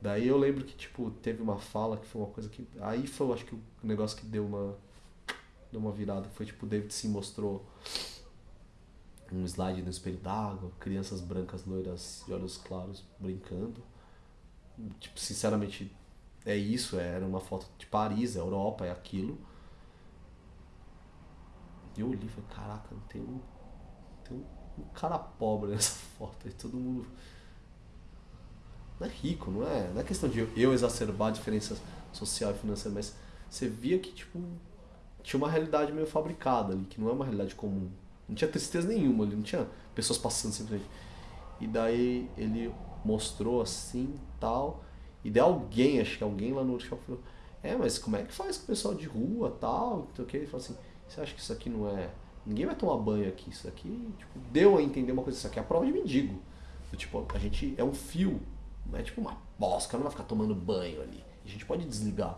Daí eu lembro que, tipo, teve uma fala que foi uma coisa que. Aí foi, eu acho que o negócio que deu uma. Deu uma virada. Foi tipo, o David se mostrou um slide no espelho d'água, crianças brancas, loiras e olhos claros brincando. Tipo, sinceramente, é isso, era uma foto de Paris, é Europa, é aquilo. E eu olhei e falei, caraca, tem um, tem um, um cara pobre nessa foto aí, todo mundo. Não é rico, não é? Não é questão de eu exacerbar a diferença social e financeira, mas você via que, tipo, tinha uma realidade meio fabricada ali, que não é uma realidade comum. Não tinha tristeza nenhuma ali, não tinha pessoas passando simplesmente. E daí ele mostrou assim tal. E daí alguém, acho que alguém lá no workshop falou, é, mas como é que faz com o pessoal de rua tal? Então, Ele falou assim, você acha que isso aqui não é. Ninguém vai tomar banho aqui, isso aqui, tipo, deu a entender uma coisa, isso aqui é a prova de mendigo. Tipo, a gente é um fio, é tipo uma bosta, não vai ficar tomando banho ali. A gente pode desligar.